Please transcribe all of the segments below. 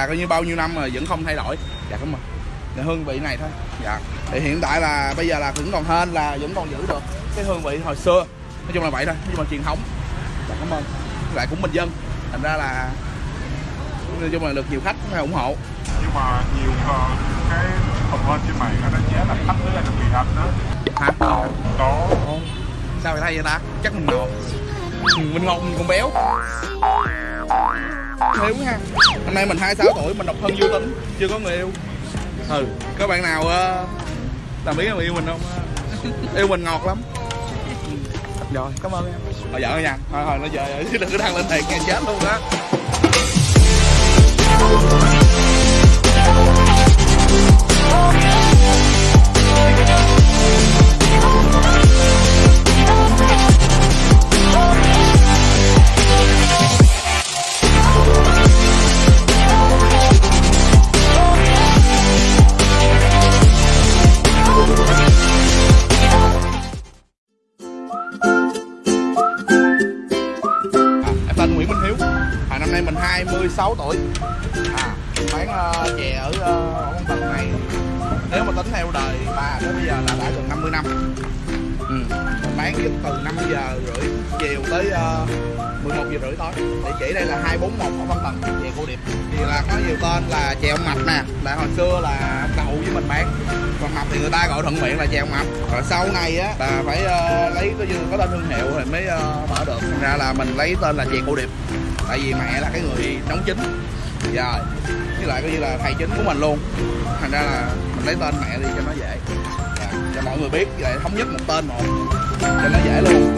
là coi như bao nhiêu năm mà vẫn không thay đổi. Dạ không ơn. là hương vị này thôi. Dạ. Thì hiện tại là bây giờ là vẫn còn hên, là vẫn còn giữ được cái hương vị hồi xưa. Nói chung là vậy thôi nhưng mà truyền thống. Dạ cảm ơn. Lại cũng bình dân. Thành ra là nói chung là được nhiều khách ủng hộ. Nhưng mà nhiều ờ, cái cái comment trên mạng nó giá là khách với lại là người anh đó. Hả? Có Ồ, sao mày thay vậy ta? Chắc mình ngọt mình ngọt mình còn béo. Hiếu ha. Năm nay mình 26 tuổi mình độc thân vô tính chưa có người yêu. Ừ có bạn nào ờ, làm biết người yêu mình không yêu mình ngọt lắm. Ừ, rồi cảm ơn em. Thôi vợ nha. Thôi thôi nó giờ chứ đừng có đăng lên thiệt nghe chết luôn á 16 tuổi. À, bán uh, ờ, chè ở uh, con tầng này. Nếu mà tính theo đời bà tới bây giờ là đã gần 50 năm ừ. bán giúp từ 5 giờ rưỡi chiều tới ờ, uh, 11 giờ rưỡi tối. Địa chỉ đây là 241 ở Văn Tần về cô điệp. Thì là có nhiều tên là chè ông mập nè là hồi xưa là ông cậu với mình bán. Còn mập thì người ta gọi thuận miệng là chè ông mập. Rồi sau này á là phải uh, lấy có, có tên thương hiệu thì mới uh, mở được. Thành ra là mình lấy tên là chè cô điệp. Tại vì mẹ là cái người nấu chính. Rồi với lại coi như là thầy chính của mình luôn. Thành ra là mình lấy tên mẹ đi cho nó dễ cho mọi người biết lại thống nhất một tên một cho nó dễ luôn.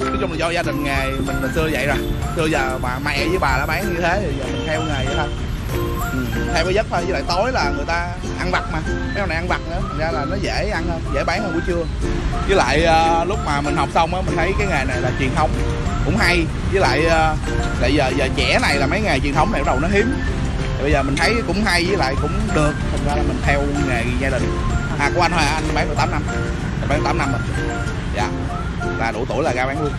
Nói chung là do gia đình nghề mình từ xưa vậy rồi. Xưa giờ bà mẹ với bà đã bán như thế thì giờ mình theo nghề vậy thôi. Ừ, theo cái giấc thôi với lại tối là người ta ăn vặt mà. Mấy con này ăn vặt nữa thành ra là nó dễ ăn hơn dễ bán hơn buổi trưa. Với lại uh, lúc mà mình học xong á mình thấy cái nghề này là truyền thống cũng hay. Với lại uh, tại giờ giờ trẻ này là mấy nghề truyền thống này bắt đầu nó hiếm. Thì bây giờ mình thấy cũng hay với lại cũng được. Thành ra là mình theo nghề gia đình. À của anh thôi anh bán được 8 năm. Anh bán 8 năm rồi. Dạ. Là đủ tuổi là ra bán luôn.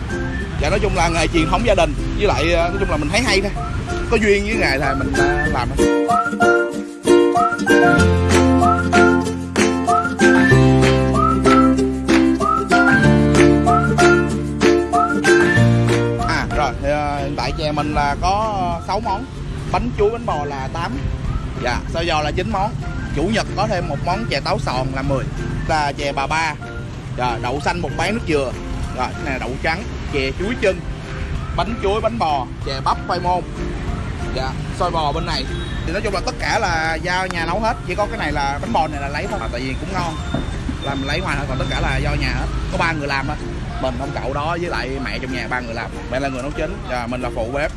Dạ nói chung là nghề truyền thống gia đình. Với lại ờ, nói chung là mình thấy hay thôi. Có duyên với nghề thì mình ờ, làm thôi. Hiện tại chè mình là có 6 món. Bánh chuối, bánh bò là 8 dạ sau giò là 9 món. Chủ nhật có thêm một món chè táo sòn là 10 là chè bà ba. Rồi đậu xanh, một bán nước dừa. Rồi cái này là đậu trắng, chè chuối chân. Bánh chuối, bánh bò, chè bắp, khoai môn. Dạ xôi bò bên này. Thì nói chung là tất cả là do nhà nấu hết. Chỉ có cái này là bánh bò này là lấy thôi. Tại vì cũng ngon. Là mình lấy ngoài thôi, còn tất cả là do nhà hết. Có ba người làm thôi mình ông cậu đó với lại mẹ trong nhà, ba người làm. Mẹ là người nấu chính và mình là phụ bếp.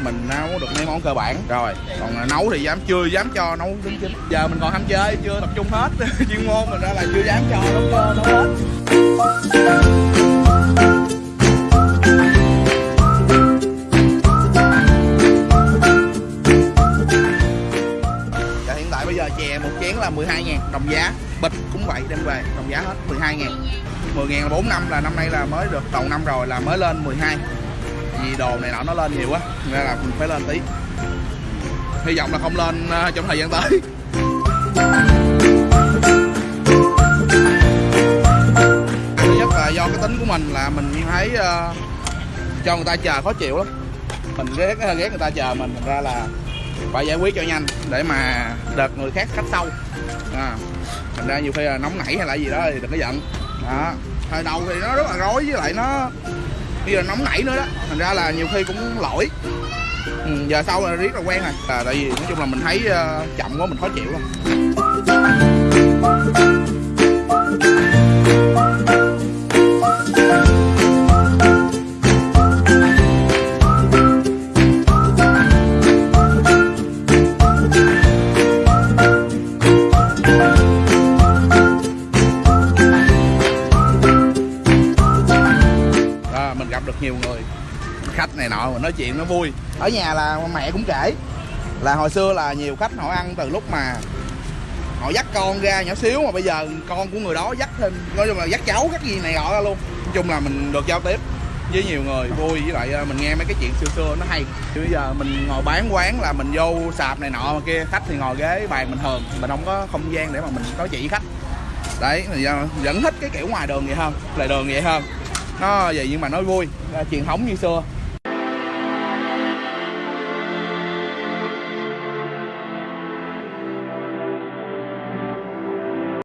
Mình nấu được mấy món cơ bản. Rồi, còn nấu thì dám, chưa dám cho nấu đúng chính giờ mình còn ham chơi, chưa tập trung hết. Chuyên môn mình ra là chưa dám cho nấu cơ, nấu hết. Dạ hiện tại bây giờ chè một chén là 12 ngàn đồng giá. Bịch cũng vậy đem về đồng giá hết 12 ngàn. 10 ngàn là 4 năm là năm nay là mới được đầu năm rồi là mới lên 12 Vì đồ này nọ nó lên nhiều quá Nên là mình phải lên tí. Hy vọng là không lên ờ, trong thời gian tới. Thứ nhất là do cái tính của mình là mình thấy ờ, cho người ta chờ khó chịu lắm. Mình ghét ờ, ghét người ta chờ mình thành ra là phải giải quyết cho nhanh để mà đợt người khác khách sau. À, thành ra nhiều khi là nóng nảy hay là gì đó thì đừng có giận. Đó. Thời đầu thì nó rất là rối với lại nó bây giờ nóng nảy nữa đó. Thành ra là nhiều khi cũng lỗi. Ừ, giờ sau là riết là quen rồi. À, tại vì nói chung là mình thấy uh, chậm quá mình khó chịu luôn. Được nhiều người, khách này nọ mà nói chuyện nó vui. Ở nhà là mẹ cũng kể là hồi xưa là nhiều khách họ ăn từ lúc mà họ dắt con ra nhỏ xíu, mà bây giờ con của người đó dắt thêm, nói chung là dắt cháu các gì này nọ ra luôn. Nói chung là mình được giao tiếp với nhiều người vui, với lại ờ, mình nghe mấy cái chuyện xưa xưa nó hay. Chứ bây giờ mình ngồi bán quán là mình vô sạp này nọ mà kia, khách thì ngồi ghế bàn bình thường mình không có không gian để mà mình nói chuyện với khách. Đấy thì vẫn thích cái kiểu ngoài đường vậy hơn lại đường vậy hơn nó vậy nhưng mà nó vui truyền thống như xưa.